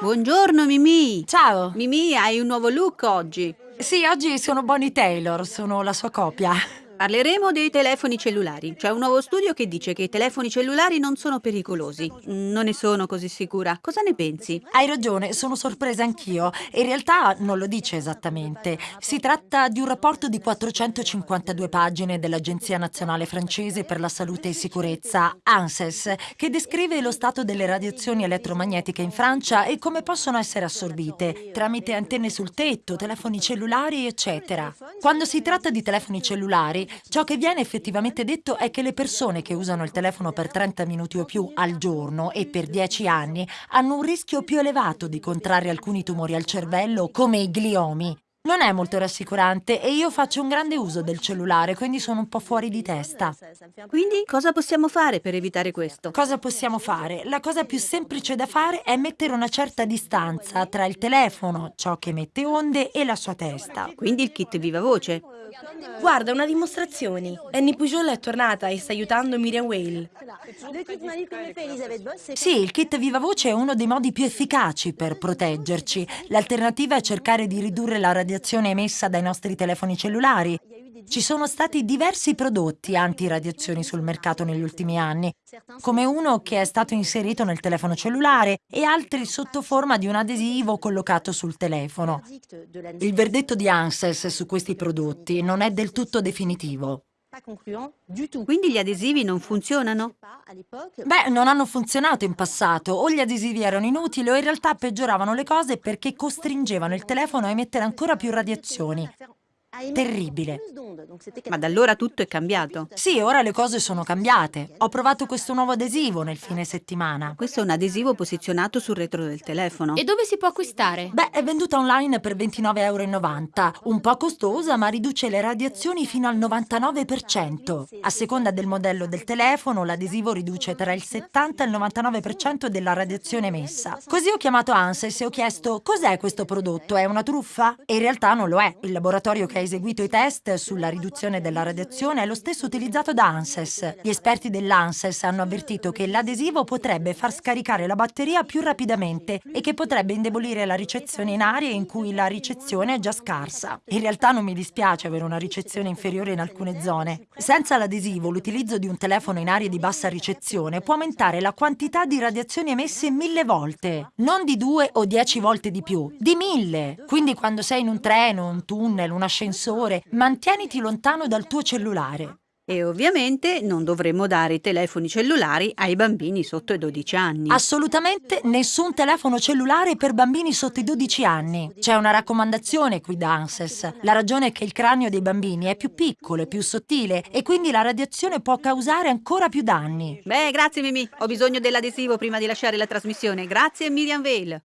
Buongiorno Mimì. Ciao. Mimì, hai un nuovo look oggi. Sì, oggi sono Bonnie Taylor, sono la sua copia. Parleremo dei telefoni cellulari. C'è un nuovo studio che dice che i telefoni cellulari non sono pericolosi. Non ne sono così sicura. Cosa ne pensi? Hai ragione, sono sorpresa anch'io. In realtà non lo dice esattamente. Si tratta di un rapporto di 452 pagine dell'Agenzia Nazionale Francese per la Salute e Sicurezza, ANSES, che descrive lo stato delle radiazioni elettromagnetiche in Francia e come possono essere assorbite tramite antenne sul tetto, telefoni cellulari, eccetera. Quando si tratta di telefoni cellulari, ciò che viene effettivamente detto è che le persone che usano il telefono per 30 minuti o più al giorno e per 10 anni hanno un rischio più elevato di contrarre alcuni tumori al cervello come i gliomi. Non è molto rassicurante e io faccio un grande uso del cellulare, quindi sono un po' fuori di testa. Quindi cosa possiamo fare per evitare questo? Cosa possiamo fare? La cosa più semplice da fare è mettere una certa distanza tra il telefono, ciò che emette onde, e la sua testa. Quindi il kit viva voce. Guarda, una dimostrazione. Annie Pujol è tornata e sta aiutando Miriam Whale. Sì, il kit viva voce è uno dei modi più efficaci per proteggerci. L'alternativa è cercare di ridurre la radiazione emessa dai nostri telefoni cellulari. Ci sono stati diversi prodotti antiradiazioni sul mercato negli ultimi anni, come uno che è stato inserito nel telefono cellulare e altri sotto forma di un adesivo collocato sul telefono. Il verdetto di ANSES su questi prodotti non è del tutto definitivo. Quindi gli adesivi non funzionano? Beh, non hanno funzionato in passato, o gli adesivi erano inutili o in realtà peggioravano le cose perché costringevano il telefono a emettere ancora più radiazioni. Terribile. Ma da allora tutto è cambiato. Sì, ora le cose sono cambiate. Ho provato questo nuovo adesivo nel fine settimana. Questo è un adesivo posizionato sul retro del telefono. E dove si può acquistare? Beh, è venduta online per 29,90 euro. Un po' costosa, ma riduce le radiazioni fino al 99%. A seconda del modello del telefono, l'adesivo riduce tra il 70 e il 99% della radiazione emessa. Così ho chiamato ANSES e ho chiesto cos'è questo prodotto? È una truffa? E in realtà non lo è. Il laboratorio che ha eseguito i test sulla riduzione della radiazione è lo stesso utilizzato da ANSES. Gli esperti dell'ANSES hanno avvertito che l'adesivo potrebbe far scaricare la batteria più rapidamente e che potrebbe indebolire la ricezione in aree in cui la ricezione è già scarsa. In realtà non mi dispiace avere una ricezione inferiore in alcune zone. Senza l'adesivo, l'utilizzo di un telefono in aree di bassa ricezione può aumentare la quantità di radiazioni emesse mille volte. Non di due o dieci volte di più, di mille. Quindi quando sei in un treno, un tunnel, un ascensore, ascensore, mantieniti lontano dal tuo cellulare. E ovviamente non dovremmo dare i telefoni cellulari ai bambini sotto i 12 anni. Assolutamente nessun telefono cellulare per bambini sotto i 12 anni. C'è una raccomandazione qui da ANSES. La ragione è che il cranio dei bambini è più piccolo e più sottile e quindi la radiazione può causare ancora più danni. Beh, grazie Mimi. Ho bisogno dell'adesivo prima di lasciare la trasmissione. Grazie Miriam Vale.